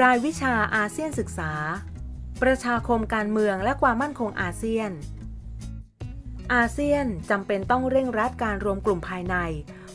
รายวิชาอาเซียนศึกษา ประชาคมการเมืองและความมั่นคงอาเซียน อาเซียนจำเป็นต้องเร่งรัดการรวมกลุ่มภายใน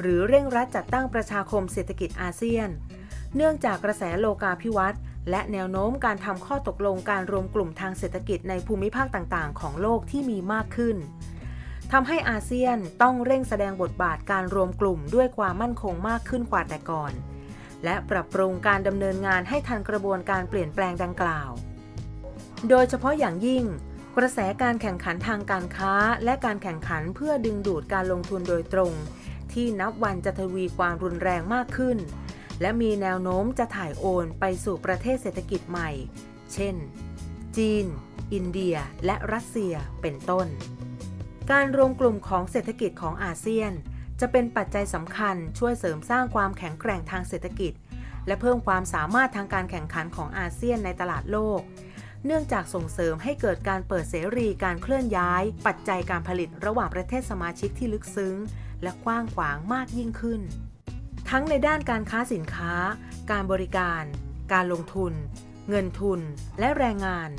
หรือเร่งรัดจัดตั้งประชาคมเศรษฐกิจอาเซียน เนื่องจากกระแสโลกาภิวัตน์และแนวโน้มการทำข้อตกลงการรวมกลุ่มทางเศรษฐกิจในภูมิภาคต่างๆ ของโลกที่มีมากขึ้นทำให้อาเซียนต้องเร่งแสดงบทบาทการรวมกลุ่มด้วยความมั่นคงมากขึ้นกว่าแต่ก่อน และปรับปรุงการดำเนินงานให้ทันกระบวนการเปลี่ยนแปลงดังกล่าว โดยเฉพาะอย่างยิ่ง กระแสการแข่งขันทางการค้า และการแข่งขันเพื่อดึงดูดการลงทุนโดยตรง ที่นับวันจะทวีความรุนแรงมากขึ้น และมีแนวโน้มจะถ่ายโอนไปสู่ประเทศเศรษฐกิจใหม่ เช่น จีน อินเดีย และรัสเซีย เป็นต้น การรวมกลุ่มของเศรษฐกิจของอาเซียน จะเป็นปัจจัยสำคัญช่วยเสริมสร้างความแข็งแกร่งทางเศรษฐกิจ และเพิ่มความสามารถทางการแข่งขันของอาเซียนในตลาดโลก เนื่องจากส่งเสริมให้เกิดการเปิดเสรีการเคลื่อนย้าย ปัจจัยการผลิตระหว่างประเทศสมาชิกที่ลึกซึ้ง และกว้างขวางมากยิ่งขึ้น ทั้งในด้านการค้าสินค้า การบริการ การลงทุน เงินทุน และแรงงาน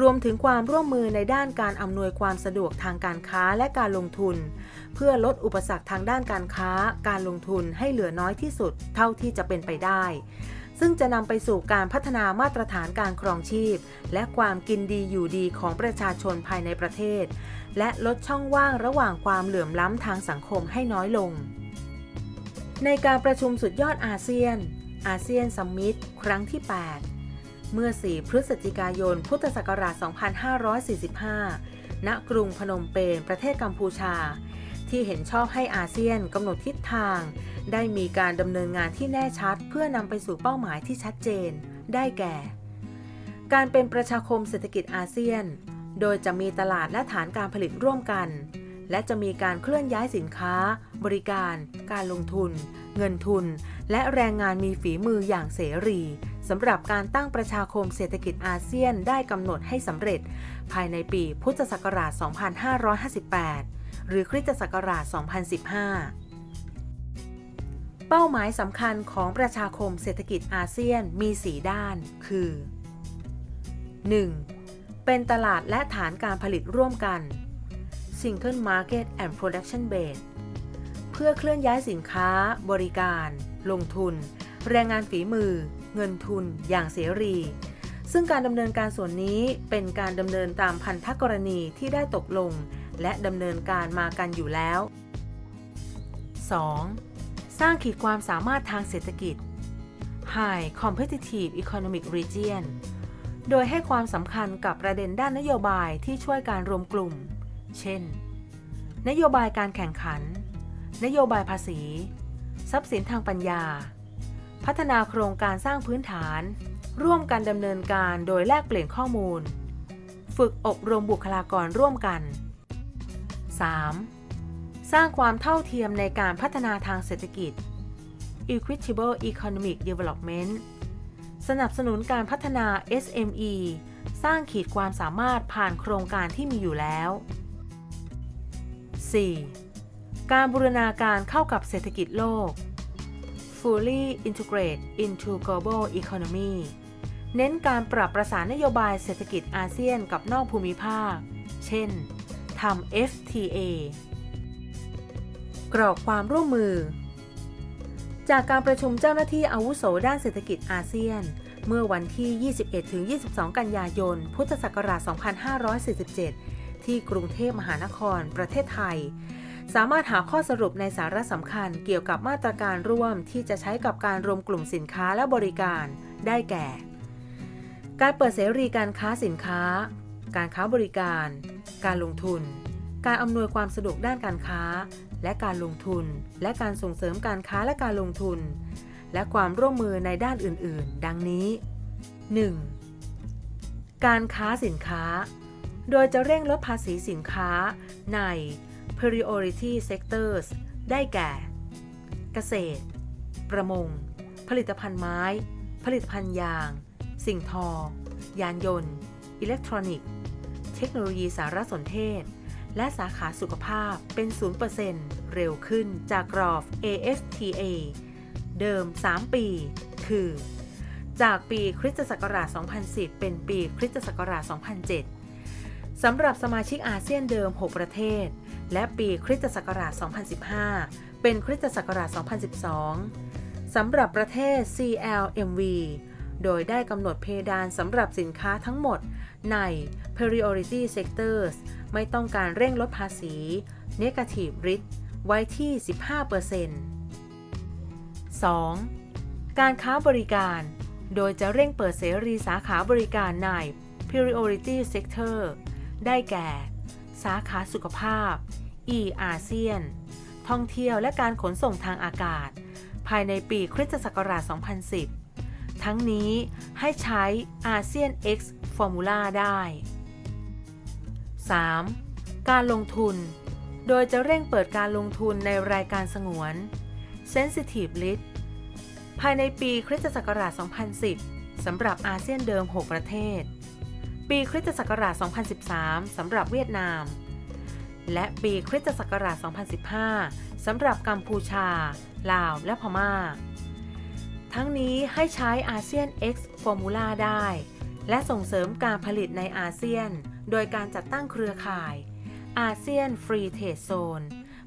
รวมถึงความร่วมมือในด้านการอำนวยความสะดวกทางการค้าและการลงทุน เพื่อลดอุปสรรคทางด้านการค้า การลงทุนให้เหลือน้อยที่สุดเท่าที่จะเป็นไปได้ ซึ่งจะนำไปสู่การพัฒนามาตรฐานการครองชีพ และความกินดีอยู่ดีของประชาชนภายในประเทศ และลดช่องว่างระหว่างความเหลื่อมล้ำทางสังคมให้น้อยลง ในการประชุมสุดยอดอาเซียน อาเซียนซัมมิตครั้งที่ 8เมื่อ 4 พฤศจิกายน พุทธศักราช 2545 ณ กรุงพนมเปญ ประเทศกัมพูชา ที่เห็นชอบให้อาเซียนกำหนดทิศทาง ได้มีการดำเนินงานที่แน่ชัด เพื่อนำไปสู่เป้าหมายที่ชัดเจน ได้แก่ การเป็นประชาคมเศรษฐกิจอาเซียน โดยจะมีตลาดและฐานการผลิตร่วมกัน และจะมีการเคลื่อนย้ายสินค้า บริการ การลงทุน เงินทุน และแรงงานมีฝีมืออย่างเสรีสำหรับการตั้งประชาคมเศรษฐกิจอาเซียนได้กำหนดให้สำเร็จ ภายในปีพุทธศักราช 2558 หรือคริสตศักราช 2015 เป้าหมายสำคัญของประชาคมเศรษฐกิจอาเซียนมี 4 ด้าน คือ 1. เป็นตลาดและฐานการผลิตร่วมกัน Single Market and Production Base เพื่อเคลื่อนย้ายสินค้า บริการ ลงทุน แรงงานฝีมือ เงินทุน อย่างเสรี ซึ่งการดำเนินการส่วนนี้เป็นการดำเนินตามพันธกรณีที่ได้ตกลง และดำเนินการมากันอยู่แล้ว 2. สร้างขีดความสามารถทางเศรษฐกิจ High Competitive Economic Region โดยให้ความสำคัญกับประเด็นด้านนโยบายที่ช่วยการรวมกลุ่ม เช่น นโยบายการแข่งขัน นโยบายภาษี ทรัพย์สินทางปัญญา พัฒนาโครงการสร้างพื้นฐาน ร่วมกันดำเนินการโดยแลกเปลี่ยนข้อมูล ฝึกอบรมบุคลากรร่วมกัน 3. สร้างความเท่าเทียมในการพัฒนาทางเศรษฐกิจ Equitable Economic Development สนับสนุนการพัฒนา SME สร้างขีดความสามารถผ่านโครงการที่มีอยู่แล้ว 4. การบูรณาการเข้ากับเศรษฐกิจโลก Fully integrate into global economy เน้นการปรับประสานนโยบายเศรษฐกิจอาเซียนกับนอกภูมิภาค เช่น ทำ FTA กรอกความร่วมมือ จากการประชุมเจ้าหน้าที่อาวุโสด้านเศรษฐกิจอาเซียน เมื่อวันที่ 21-22 กันยายน พุทธศักราช 2547 ที่กรุงเทพมหานคร ประเทศไทย สามารถหาข้อสรุปในสาระสำคัญเกี่ยวกับมาตรการร่วมที่จะใช้กับการรวมกลุ่มสินค้าและบริการ ได้แก่ การเปิดเสรีการค้าสินค้า การค้าบริการ การลงทุน การอำนวยความสะดวกด้านการค้า และการลงทุน และการส่งเสริมการค้าและการลงทุน และความร่วมมือในด้านอื่น ๆ ดังนี้ 1. การค้าสินค้า โดยจะเร่งลดภาษีสินค้าใน priority sectors ได้แก่ เกษตร ประมง ผลิตภัณฑ์ไม้ ผลิตภัณฑ์ยาง สิ่งทอ ยานยนต์ อิเล็กทรอนิกส์ เทคโนโลยีสารสนเทศ และสาขาสุขภาพเป็น 0%เร็วขึ้นจากกรอบ AFTA เดิม 3 ปี คือ จากปีคริสตศักราช 2010 เป็นปีคริสตศักราช 2007 สำหรับสมาชิกอาเซียนเดิม 6 ประเทศ และปีคริสตศักราช 2015 เป็นคริสตศักราช 2012 สำหรับประเทศ CLMV โดยได้กำหนดเพดานสำหรับสินค้าทั้งหมด ใน Priority Sectors ไม่ต้องการเร่งลดภาษี Negative Risk ไว้ที่ 15% 2. การค้าบริการ โดยจะเร่งเปิดเสรีสาขาบริการใน Priority Sector ได้แก่ สาขาสุขภาพ e อาเซียน ท่องเที่ยวและการขนส่งทางอากาศ ภายในปีคริสตศักราช 2010 ทั้งนี้ให้ใช้อาเซียน X Formula ได้ 3. การลงทุน โดยจะเร่งเปิดการลงทุนในรายการสงวน Sensitive List ภายในปีคริสตศักราช 2010 สำหรับอาเซียนเดิม 6 ประเทศ ปีคริสตศักราช 2013 สำหรับเวียดนาม และปีคริสตศักราช 2015 สำหรับกัมพูชา ลาว และพม่า ทั้งนี้ให้ใช้อาเซียน X Formula ได้ และส่งเสริมการผลิตในอาเซียน โดยการจัดตั้งเครือข่ายอาเซียน Free Trade Zone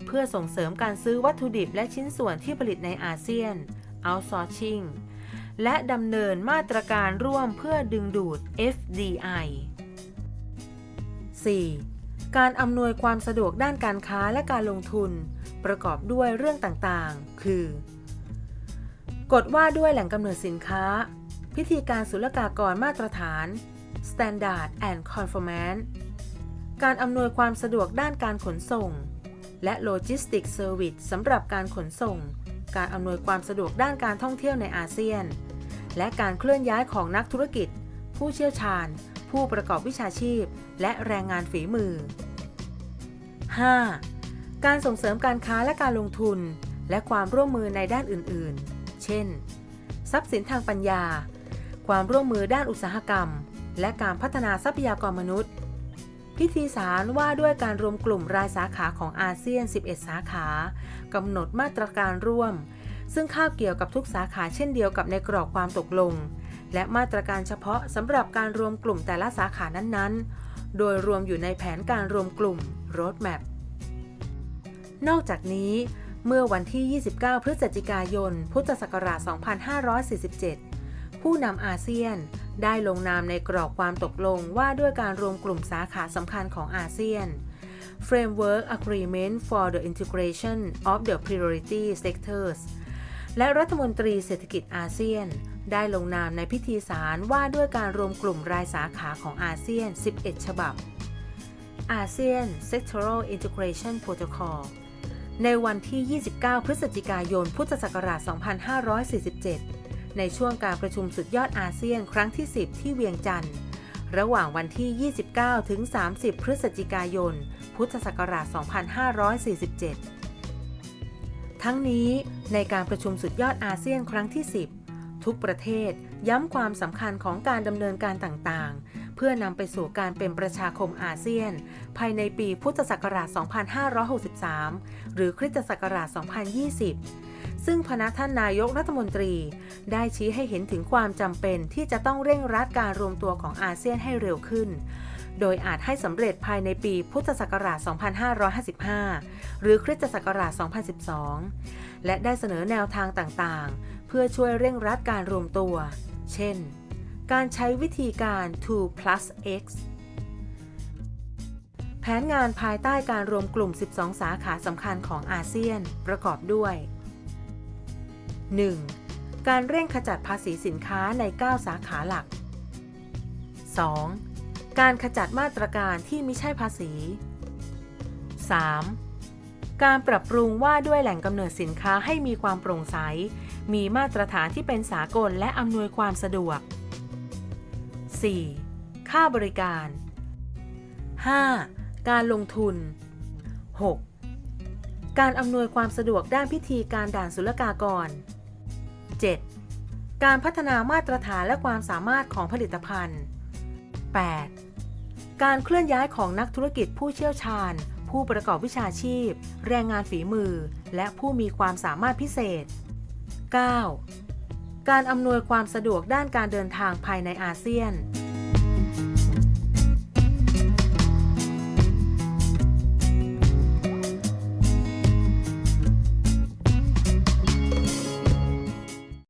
เพื่อส่งเสริมการซื้อวัตถุดิบและชิ้นส่วนที่ผลิตในอาเซียน outsourcing และดำเนินมาตรการร่วมเพื่อดึงดูด FDI 4. การอำนวยความสะดวกด้านการค้าและการลงทุน ประกอบด้วยเรื่องต่างๆ คือ กฎว่าด้วยแหล่งกำเนิดสินค้า พิธีการศุลกากรมาตรฐาน Standard and Conformance การอำนวยความสะดวกด้านการขนส่ง และ Logistic Service สำหรับการขนส่ง การอำนวยความสะดวกด้านการท่องเที่ยวในอาเซียน และการเคลื่อนย้ายของนักธุรกิจ ผู้เชี่ยวชาญ ผู้ประกอบวิชาชีพ และแรงงานฝีมือ 5. การส่งเสริมการค้าและการลงทุน และความร่วมมือในด้านอื่น ๆ เช่น ทรัพย์สินทางปัญญา ความร่วมมือด้านอุตสาหกรรม และการพัฒนาทรัพยากรมนุษย์ พิธีสารว่าด้วยการรวมกลุ่มรายสาขาของอาเซียน 11 สาขากำหนดมาตรการร่วม ซึ่งข้าวเกี่ยวกับทุกสาขาเช่นเดียวกับในกรอบความตกลง และมาตรการเฉพาะสำหรับการรวมกลุ่มแต่ละสาขานั้นๆ โดยรวมอยู่ในแผนการรวมกลุ่ม Roadmap นอกจากนี้ เมื่อวันที่ 29 พฤศจิกายน พุทธศักราช 2547 ผู้นำอาเซียน ได้ลงนามในกรอบความตกลงว่าด้วยการรวมกลุ่มสาขาสำคัญของอาเซียน Framework Agreement for the Integration of the Priority Sectors และรัฐมนตรีเศรษฐกิจอาเซียน ได้ลงนามในพิธีสารว่าด้วยการรวมกลุ่มรายสาขาของอาเซียน 11 ฉบับ อาเซียน Sectoral Integration Protocol ในวันที่ 29 พฤศจิกายน พุทธศักราช 2547 ในช่วงการประชุมสุดยอดอาเซียนครั้งที่ 10 ที่เวียงจันทร์ ระหว่างวันที่ 29 ถึง 30 พฤศจิกายน พุทธศักราช 2547 ทั้งนี้ในการประชุมสุดยอดอาเซียนครั้งที่ 10 ทุกประเทศย้ำความสำคัญของการดำเนินการต่างๆ เพื่อนำไปสู่การเป็นประชาคมอาเซียน ภายในปีพุทธศักราช 2563 หรือคริสตศักราช 2020 ซึ่งพนักท่านนายกรัฐมนตรี ได้ชี้ให้เห็นถึงความจำเป็นที่จะต้องเร่งรัดการรวมตัวของอาเซียนให้เร็วขึ้น โดยอาจให้สำเร็จภายในปีพุทธศักราช 2555 หรือคริสตศักราช 2012 และได้เสนอแนวทางต่างๆ เพื่อช่วยเร่งรัดการรวมตัว เช่น การใช้วิธีการ 2 plus x แผนงานภายใต้การรวมกลุ่ม 12 สาขาสำคัญของอาเซียน ประกอบด้วย 1. การเร่งขจัดภาษีสินค้าใน 9 สาขาหลัก 2. การขจัดมาตรการที่ไม่ใช่ภาษี 3. การปรับปรุงว่าด้วยแหล่งกำเนิดสินค้าให้มีความโปร่งใส มีมาตรฐานที่เป็นสากลและอำนวยความสะดวก 4. ค่าบริการ 5. การลงทุน 6. การอำนวยความสะดวกด้านพิธีการด่านศุลกากร 7. การพัฒนามาตรฐานและความสามารถของผลิตภัณฑ์ 8. การเคลื่อนย้ายของนักธุรกิจผู้เชี่ยวชาญ ผู้ประกอบวิชาชีพ แรงงานฝีมือ และผู้มีความสามารถพิเศษ 9. การอำนวยความสะดวกด้านการเดินทางภายในอาเซียน